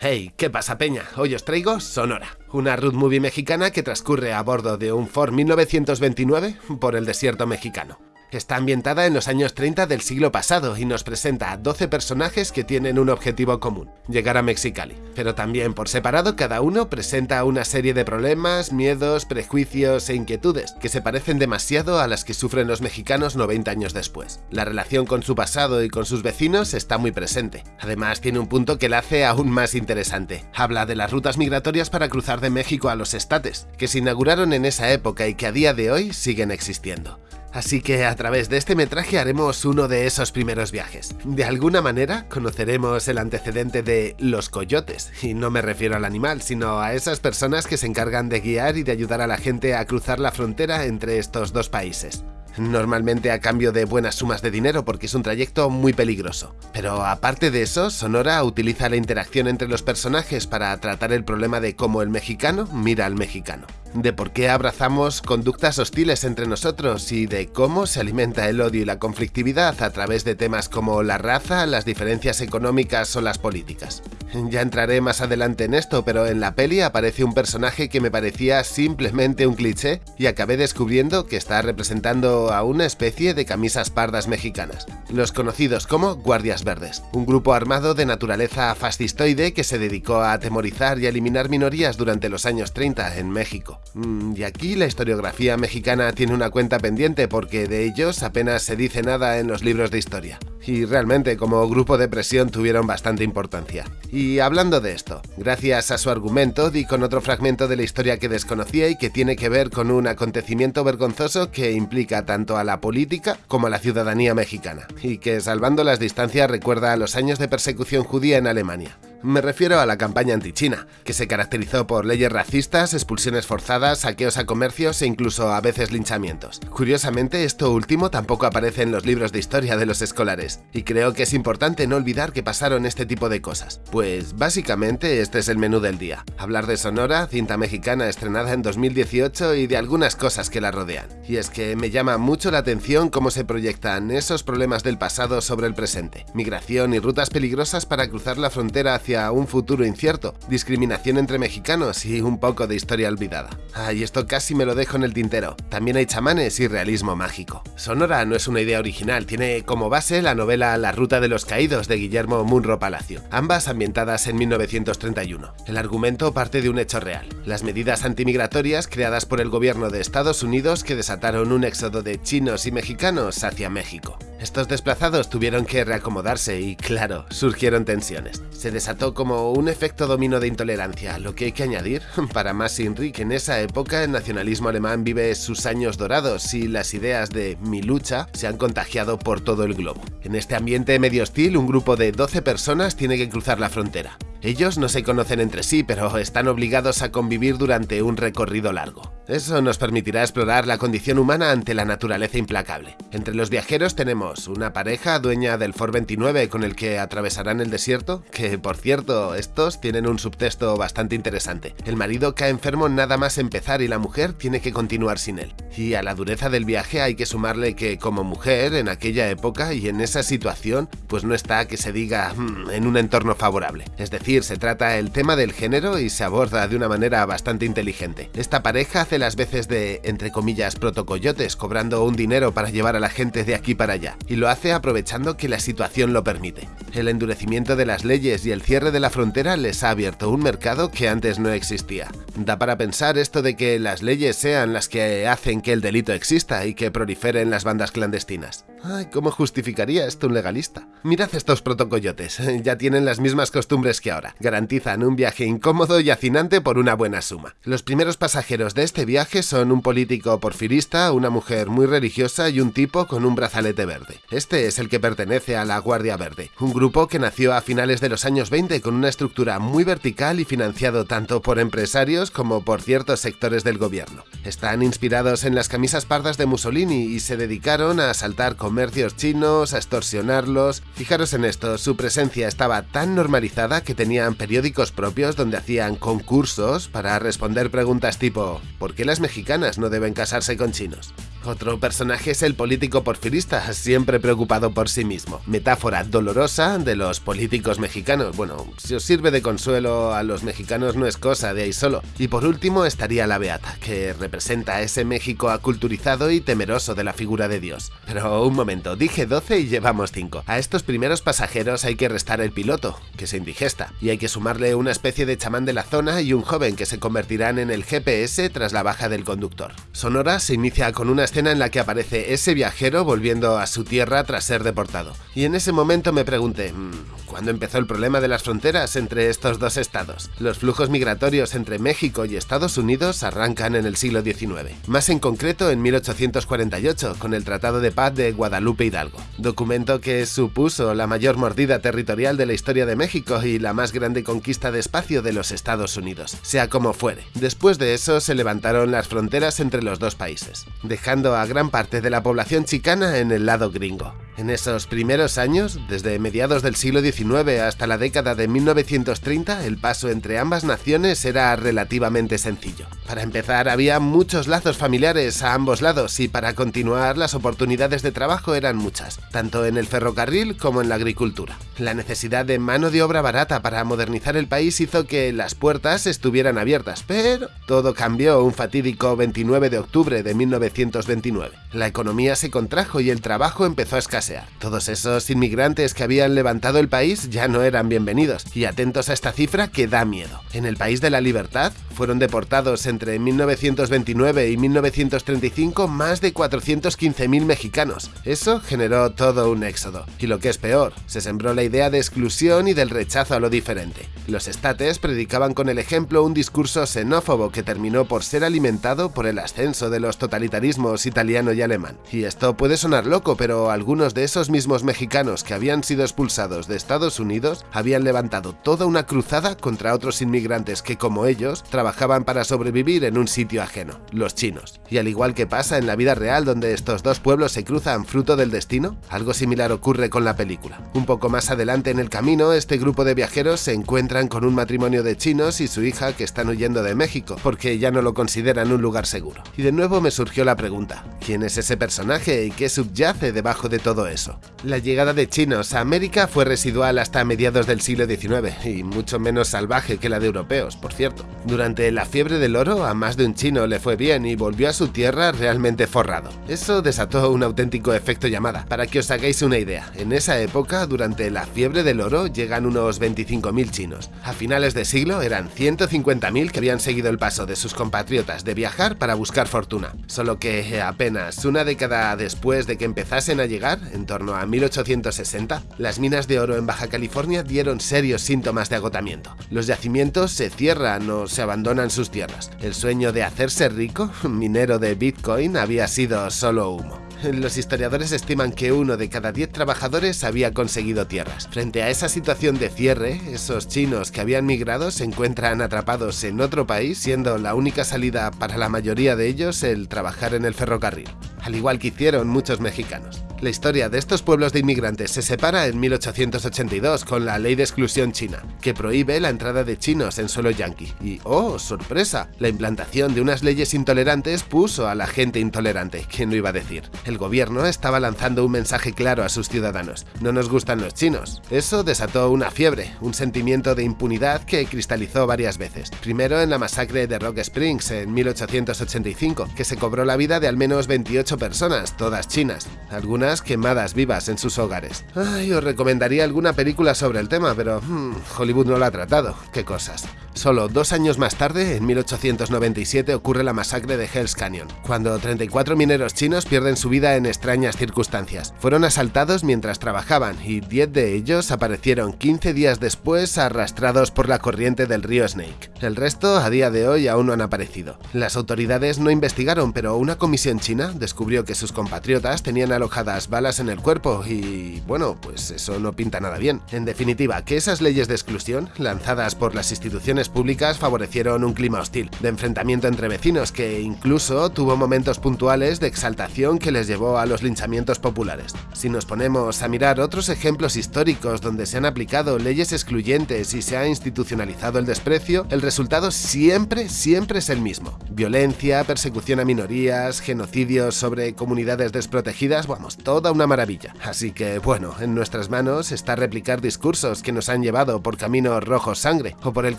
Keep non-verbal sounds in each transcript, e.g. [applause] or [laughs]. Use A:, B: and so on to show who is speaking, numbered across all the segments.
A: Hey, ¿qué pasa peña? Hoy os traigo Sonora, una road movie mexicana que transcurre a bordo de un Ford 1929 por el desierto mexicano. Está ambientada en los años 30 del siglo pasado y nos presenta a 12 personajes que tienen un objetivo común, llegar a Mexicali. Pero también por separado cada uno presenta una serie de problemas, miedos, prejuicios e inquietudes que se parecen demasiado a las que sufren los mexicanos 90 años después. La relación con su pasado y con sus vecinos está muy presente. Además tiene un punto que la hace aún más interesante. Habla de las rutas migratorias para cruzar de México a los estates, que se inauguraron en esa época y que a día de hoy siguen existiendo. Así que a través de este metraje haremos uno de esos primeros viajes. De alguna manera conoceremos el antecedente de los coyotes, y no me refiero al animal, sino a esas personas que se encargan de guiar y de ayudar a la gente a cruzar la frontera entre estos dos países normalmente a cambio de buenas sumas de dinero porque es un trayecto muy peligroso. Pero aparte de eso, Sonora utiliza la interacción entre los personajes para tratar el problema de cómo el mexicano mira al mexicano de por qué abrazamos conductas hostiles entre nosotros y de cómo se alimenta el odio y la conflictividad a través de temas como la raza, las diferencias económicas o las políticas. Ya entraré más adelante en esto, pero en la peli aparece un personaje que me parecía simplemente un cliché y acabé descubriendo que está representando a una especie de camisas pardas mexicanas, los conocidos como Guardias Verdes, un grupo armado de naturaleza fascistoide que se dedicó a atemorizar y eliminar minorías durante los años 30 en México. Mm, y aquí la historiografía mexicana tiene una cuenta pendiente porque de ellos apenas se dice nada en los libros de historia y realmente como grupo de presión tuvieron bastante importancia. Y hablando de esto, gracias a su argumento di con otro fragmento de la historia que desconocía y que tiene que ver con un acontecimiento vergonzoso que implica tanto a la política como a la ciudadanía mexicana, y que salvando las distancias recuerda a los años de persecución judía en Alemania. Me refiero a la campaña antichina, que se caracterizó por leyes racistas, expulsiones forzadas, saqueos a comercios e incluso a veces linchamientos. Curiosamente, esto último tampoco aparece en los libros de historia de los escolares, y creo que es importante no olvidar que pasaron este tipo de cosas. Pues básicamente este es el menú del día. Hablar de Sonora, cinta mexicana estrenada en 2018 y de algunas cosas que la rodean. Y es que me llama mucho la atención cómo se proyectan esos problemas del pasado sobre el presente. Migración y rutas peligrosas para cruzar la frontera hacia un futuro incierto, discriminación entre mexicanos y un poco de historia olvidada. Ah, y esto casi me lo dejo en el tintero. También hay chamanes y realismo mágico. Sonora no es una idea original, tiene como base la novela La Ruta de los Caídos de Guillermo Munro Palacio, ambas ambientadas en 1931. El argumento parte de un hecho real, las medidas antimigratorias creadas por el gobierno de Estados Unidos que desataron un éxodo de chinos y mexicanos hacia México. Estos desplazados tuvieron que reacomodarse y, claro, surgieron tensiones. Se desató como un efecto domino de intolerancia, lo que hay que añadir, [laughs] para más Inri, en esa época el nacionalismo alemán vive sus años dorados y las ideas de mi lucha se han contagiado por todo el globo. En este ambiente medio hostil, un grupo de 12 personas tiene que cruzar la frontera. Ellos no se conocen entre sí, pero están obligados a convivir durante un recorrido largo. Eso nos permitirá explorar la condición humana ante la naturaleza implacable. Entre los viajeros tenemos una pareja dueña del Ford 29 con el que atravesarán el desierto, que por cierto, estos tienen un subtexto bastante interesante. El marido cae enfermo nada más empezar y la mujer tiene que continuar sin él. Y a la dureza del viaje hay que sumarle que como mujer en aquella época y en esa situación, pues no está que se diga hmm, en un entorno favorable. Es decir, se trata el tema del género y se aborda de una manera bastante inteligente. Esta pareja hace las veces de, entre comillas, protocoyotes, cobrando un dinero para llevar a la gente de aquí para allá, y lo hace aprovechando que la situación lo permite. El endurecimiento de las leyes y el cierre de la frontera les ha abierto un mercado que antes no existía. Da para pensar esto de que las leyes sean las que hacen que el delito exista y que proliferen las bandas clandestinas. Ay, ¿cómo justificaría esto un legalista? Mirad estos protocoyotes, [laughs] ya tienen las mismas costumbres que ahora. Garantizan un viaje incómodo y hacinante por una buena suma. Los primeros pasajeros de este viaje son un político porfirista, una mujer muy religiosa y un tipo con un brazalete verde. Este es el que pertenece a la Guardia Verde, un grupo que nació a finales de los años 20 con una estructura muy vertical y financiado tanto por empresarios como por ciertos sectores del gobierno. Están inspirados en las camisas pardas de Mussolini y se dedicaron a asaltar comercios chinos, a extorsionarlos. Fijaros en esto, su presencia estaba tan normalizada que tenían periódicos propios donde hacían concursos para responder preguntas tipo ¿por qué las mexicanas no deben casarse con chinos? Otro personaje es el político porfirista, siempre preocupado por sí mismo. Metáfora dolorosa de los políticos mexicanos. Bueno, si os sirve de consuelo a los mexicanos no es cosa de ahí solo. Y por último estaría la Beata, que representa a ese México aculturizado y temeroso de la figura de Dios. Pero un momento, dije 12 y llevamos 5. A estos primeros pasajeros hay que restar el piloto, que se indigesta, y hay que sumarle una especie de chamán de la zona y un joven que se convertirán en el GPS tras la baja del conductor. Sonora se inicia con una escena en la que aparece ese viajero volviendo a su tierra tras ser deportado. Y en ese momento me pregunté, mm, ¿cuándo empezó el problema de las fronteras entre estos dos estados? Los flujos migratorios entre México y Estados Unidos arrancan en el siglo XIX, más en concreto en 1848, con el Tratado de Paz de Guadalupe Hidalgo, documento que supuso la mayor mordida territorial de la historia de México y la más grande conquista de espacio de los Estados Unidos, sea como fuere. Después de eso se levantaron las fronteras entre los dos países, dejando a gran parte de la población chicana en el lado gringo. En esos primeros años, desde mediados del siglo XIX hasta la década de 1930, el paso entre ambas naciones era relativamente sencillo. Para empezar, había muchos lazos familiares a ambos lados y para continuar las oportunidades de trabajo eran muchas, tanto en el ferrocarril como en la agricultura. La necesidad de mano de obra barata para modernizar el país hizo que las puertas estuvieran abiertas, pero todo cambió un fatídico 29 de octubre de 1929. La economía se contrajo y el trabajo empezó a escasear todos esos inmigrantes que habían levantado el país ya no eran bienvenidos, y atentos a esta cifra que da miedo. En el país de la libertad fueron deportados entre 1929 y 1935 más de 415.000 mexicanos. Eso generó todo un éxodo. Y lo que es peor, se sembró la idea de exclusión y del rechazo a lo diferente. Los estates predicaban con el ejemplo un discurso xenófobo que terminó por ser alimentado por el ascenso de los totalitarismos italiano y alemán. Y esto puede sonar loco, pero algunos de esos mismos mexicanos que habían sido expulsados de Estados Unidos habían levantado toda una cruzada contra otros inmigrantes que, como ellos, trabajaban para sobrevivir en un sitio ajeno, los chinos. Y al igual que pasa en la vida real donde estos dos pueblos se cruzan fruto del destino, algo similar ocurre con la película. Un poco más adelante en el camino, este grupo de viajeros se encuentran con un matrimonio de chinos y su hija que están huyendo de México, porque ya no lo consideran un lugar seguro. Y de nuevo me surgió la pregunta, ¿quién es ese personaje y qué subyace debajo de todo eso. La llegada de chinos a América fue residual hasta mediados del siglo XIX y mucho menos salvaje que la de europeos, por cierto. Durante la fiebre del oro a más de un chino le fue bien y volvió a su tierra realmente forrado. Eso desató un auténtico efecto llamada. Para que os hagáis una idea, en esa época, durante la fiebre del oro, llegan unos 25.000 chinos. A finales de siglo eran 150.000 que habían seguido el paso de sus compatriotas de viajar para buscar fortuna. Solo que apenas una década después de que empezasen a llegar, en torno a 1860, las minas de oro en Baja California dieron serios síntomas de agotamiento. Los yacimientos se cierran o se abandonan sus tierras. El sueño de hacerse rico, [laughs] minero de Bitcoin, había sido solo humo. Los historiadores estiman que uno de cada diez trabajadores había conseguido tierras. Frente a esa situación de cierre, esos chinos que habían migrado se encuentran atrapados en otro país, siendo la única salida para la mayoría de ellos el trabajar en el ferrocarril, al igual que hicieron muchos mexicanos. La historia de estos pueblos de inmigrantes se separa en 1882 con la Ley de Exclusión China, que prohíbe la entrada de chinos en suelo yanqui. Y, oh, sorpresa, la implantación de unas leyes intolerantes puso a la gente intolerante, ¿quién lo iba a decir? El gobierno estaba lanzando un mensaje claro a sus ciudadanos, no nos gustan los chinos. Eso desató una fiebre, un sentimiento de impunidad que cristalizó varias veces. Primero en la masacre de Rock Springs en 1885, que se cobró la vida de al menos 28 personas, todas chinas. Algunas quemadas vivas en sus hogares. Ay, os recomendaría alguna película sobre el tema, pero hmm, Hollywood no lo ha tratado. Qué cosas. Solo dos años más tarde, en 1897, ocurre la masacre de Hell's Canyon, cuando 34 mineros chinos pierden su vida en extrañas circunstancias. Fueron asaltados mientras trabajaban y 10 de ellos aparecieron 15 días después arrastrados por la corriente del río Snake. El resto, a día de hoy, aún no han aparecido. Las autoridades no investigaron, pero una comisión china descubrió que sus compatriotas tenían alojadas balas en el cuerpo y, bueno, pues eso no pinta nada bien. En definitiva, que esas leyes de exclusión, lanzadas por las instituciones públicas favorecieron un clima hostil, de enfrentamiento entre vecinos que incluso tuvo momentos puntuales de exaltación que les llevó a los linchamientos populares. Si nos ponemos a mirar otros ejemplos históricos donde se han aplicado leyes excluyentes y se ha institucionalizado el desprecio, el resultado siempre, siempre es el mismo. Violencia, persecución a minorías, genocidios sobre comunidades desprotegidas, vamos, toda una maravilla. Así que, bueno, en nuestras manos está replicar discursos que nos han llevado por caminos rojos sangre, o por el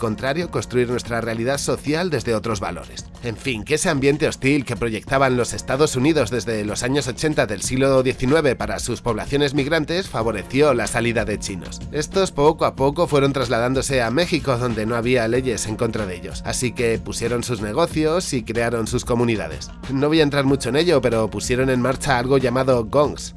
A: contrario, construir nuestra realidad social desde otros valores. En fin, que ese ambiente hostil que proyectaban los Estados Unidos desde los años 80 del siglo XIX para sus poblaciones migrantes favoreció la salida de chinos. Estos poco a poco fueron trasladándose a México donde no había leyes en contra de ellos, así que pusieron sus negocios y crearon sus comunidades. No voy a entrar mucho en ello, pero pusieron en marcha algo llamado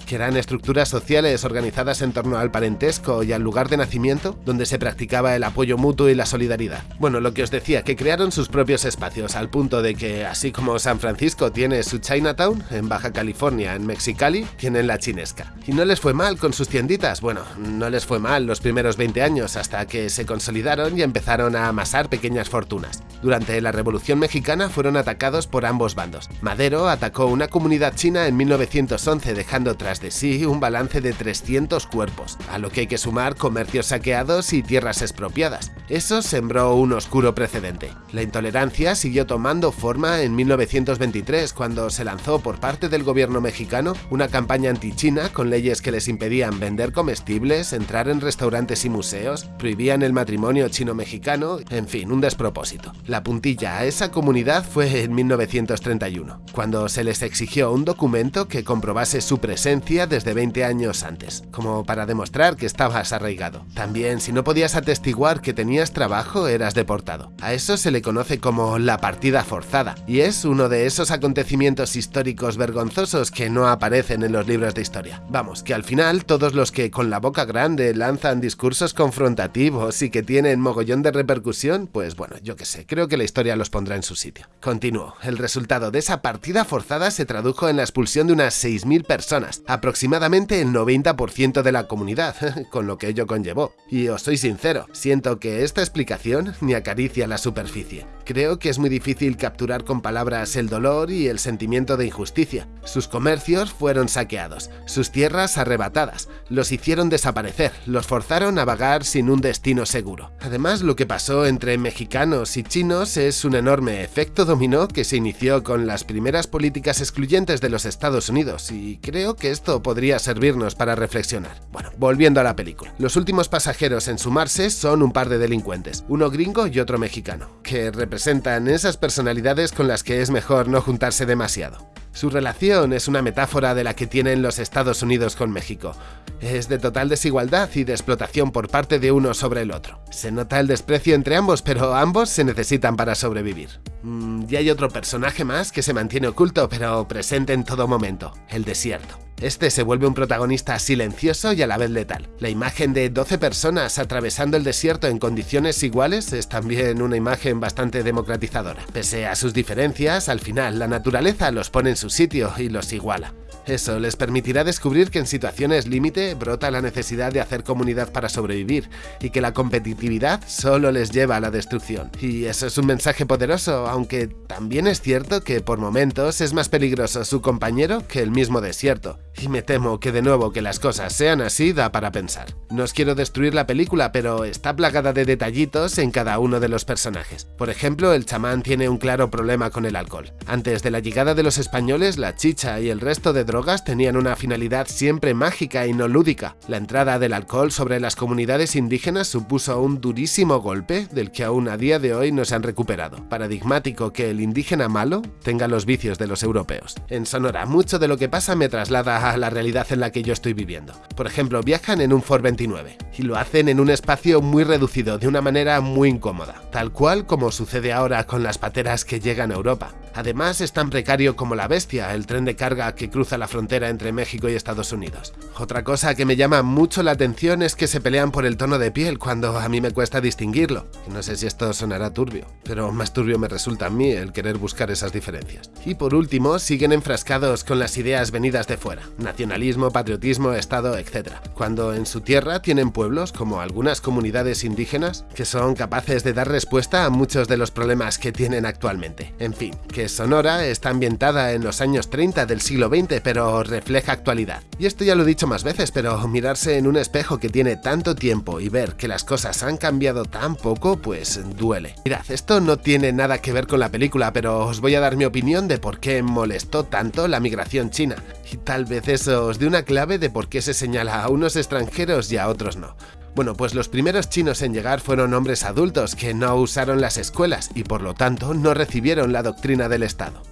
A: que eran estructuras sociales organizadas en torno al parentesco y al lugar de nacimiento, donde se practicaba el apoyo mutuo y la solidaridad. Bueno, lo que os decía, que crearon sus propios espacios, al punto de que, así como San Francisco tiene su Chinatown, en Baja California, en Mexicali, tienen la chinesca. Y no les fue mal con sus tienditas, bueno, no les fue mal los primeros 20 años hasta que se consolidaron y empezaron a amasar pequeñas fortunas. Durante la Revolución Mexicana fueron atacados por ambos bandos. Madero atacó una comunidad china en 1911 dejando tras de sí un balance de 300 cuerpos, a lo que hay que sumar comercios saqueados y tierras expropiadas. Eso sembró un oscuro precedente. La intolerancia siguió tomando forma en 1923 cuando se lanzó por parte del gobierno mexicano una campaña anti-china con leyes que les impedían vender comestibles, entrar en restaurantes y museos, prohibían el matrimonio chino-mexicano, en fin, un despropósito. La puntilla a esa comunidad fue en 1931, cuando se les exigió un documento que comprobase su presencia desde 20 años antes, como para demostrar que estabas arraigado. También, si no podías atestiguar que tenías trabajo, eras deportado. A eso se le conoce como la partida forzada, y es uno de esos acontecimientos históricos vergonzosos que no aparecen en los libros de historia. Vamos, que al final todos los que con la boca grande lanzan discursos confrontativos y que tienen mogollón de repercusión, pues bueno, yo qué sé, creo que la historia los pondrá en su sitio. Continúo. El resultado de esa partida forzada se tradujo en la expulsión de unas 6.000 personas, aproximadamente el 90% de la comunidad, [laughs] con lo que ello conllevó. Y os soy sincero, siento que esta explicación ni acaricia la superficie. Creo que es muy difícil capturar con palabras el dolor y el sentimiento de injusticia. Sus comercios fueron saqueados, sus tierras arrebatadas, los hicieron desaparecer, los forzaron a vagar sin un destino seguro. Además, lo que pasó entre mexicanos y chinos es un enorme efecto dominó que se inició con las primeras políticas excluyentes de los Estados Unidos y creo que esto podría servirnos para reflexionar. Bueno, volviendo a la película. Los últimos pasajeros en sumarse son un par de delincuentes, uno gringo y otro mexicano, que representan esas personalidades con las que es mejor no juntarse demasiado. Su relación es una metáfora de la que tienen los Estados Unidos con México. Es de total desigualdad y de explotación por parte de uno sobre el otro. Se nota el desprecio entre ambos, pero ambos se necesitan para sobrevivir. Mm, y hay otro personaje más que se mantiene oculto, pero presente en todo momento, el desierto. Este se vuelve un protagonista silencioso y a la vez letal. La imagen de 12 personas atravesando el desierto en condiciones iguales es también una imagen bastante democratizadora. Pese a sus diferencias, al final la naturaleza los pone en su sitio y los iguala. Eso les permitirá descubrir que en situaciones límite brota la necesidad de hacer comunidad para sobrevivir y que la competitividad solo les lleva a la destrucción. Y eso es un mensaje poderoso, aunque también es cierto que por momentos es más peligroso su compañero que el mismo desierto. Y me temo que de nuevo que las cosas sean así da para pensar. No os quiero destruir la película, pero está plagada de detallitos en cada uno de los personajes. Por ejemplo, el chamán tiene un claro problema con el alcohol. Antes de la llegada de los españoles, la chicha y el resto de drogas tenían una finalidad siempre mágica y no lúdica. La entrada del alcohol sobre las comunidades indígenas supuso un durísimo golpe del que aún a día de hoy no se han recuperado. Paradigmático que el indígena malo tenga los vicios de los europeos. En Sonora, mucho de lo que pasa me traslada a la realidad en la que yo estoy viviendo. Por ejemplo, viajan en un Ford 29 y lo hacen en un espacio muy reducido, de una manera muy incómoda, tal cual como sucede ahora con las pateras que llegan a Europa. Además es tan precario como la bestia, el tren de carga que cruza la frontera entre México y Estados Unidos. Otra cosa que me llama mucho la atención es que se pelean por el tono de piel cuando a mí me cuesta distinguirlo. No sé si esto sonará turbio, pero más turbio me resulta a mí el querer buscar esas diferencias. Y por último, siguen enfrascados con las ideas venidas de fuera, nacionalismo, patriotismo, Estado, etc. Cuando en su tierra tienen pueblos, como algunas comunidades indígenas, que son capaces de dar respuesta a muchos de los problemas que tienen actualmente. En fin, que Sonora está ambientada en los años 30 del siglo XX, pero refleja actualidad. Y esto ya lo he dicho más veces, pero mirarse en un espejo que tiene tanto tiempo y ver que las cosas han cambiado tan poco, pues duele. Mirad, esto no tiene nada que ver con la película, pero os voy a dar mi opinión de por qué molestó tanto la migración china. Y tal vez eso os dé una clave de por qué se señala a unos extranjeros y a otros no. Bueno, pues los primeros chinos en llegar fueron hombres adultos que no usaron las escuelas y por lo tanto no recibieron la doctrina del Estado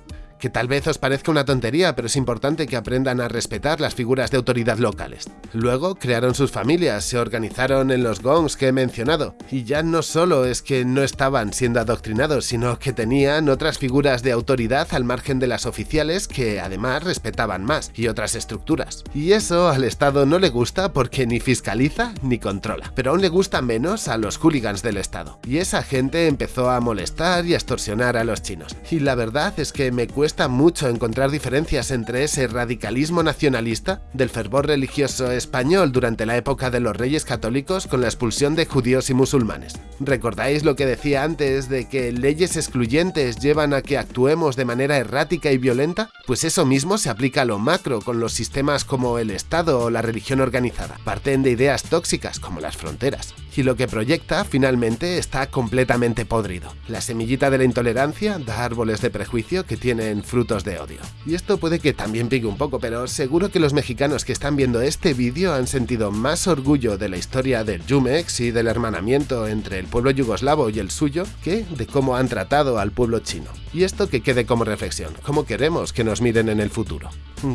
A: que tal vez os parezca una tontería, pero es importante que aprendan a respetar las figuras de autoridad locales. Luego crearon sus familias, se organizaron en los gongs que he mencionado, y ya no solo es que no estaban siendo adoctrinados, sino que tenían otras figuras de autoridad al margen de las oficiales que además respetaban más, y otras estructuras. Y eso al Estado no le gusta porque ni fiscaliza ni controla, pero aún le gusta menos a los hooligans del Estado. Y esa gente empezó a molestar y a extorsionar a los chinos. Y la verdad es que me cuesta cuesta mucho encontrar diferencias entre ese radicalismo nacionalista del fervor religioso español durante la época de los reyes católicos con la expulsión de judíos y musulmanes. ¿Recordáis lo que decía antes de que leyes excluyentes llevan a que actuemos de manera errática y violenta? Pues eso mismo se aplica a lo macro con los sistemas como el Estado o la religión organizada. Parten de ideas tóxicas como las fronteras. Y lo que proyecta finalmente está completamente podrido. La semillita de la intolerancia da árboles de prejuicio que tienen frutos de odio. Y esto puede que también pique un poco, pero seguro que los mexicanos que están viendo este vídeo han sentido más orgullo de la historia del Jumex y del hermanamiento entre el pueblo yugoslavo y el suyo que de cómo han tratado al pueblo chino. Y esto que quede como reflexión, cómo queremos que nos miren en el futuro.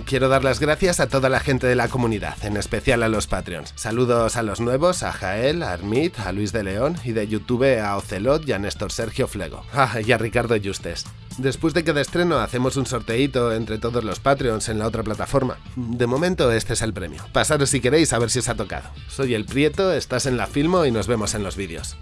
A: Quiero dar las gracias a toda la gente de la comunidad, en especial a los Patreons. Saludos a los nuevos, a Jael, a A Luis de León y de YouTube a Ocelot y a Néstor Sergio Flego. Ah, y a Ricardo Justes. Después de cada estreno hacemos un sorteito entre todos los Patreons en la otra plataforma. De momento este es el premio. Pasaros si queréis a ver si os ha tocado. Soy el Prieto, estás en la Filmo y nos vemos en los vídeos.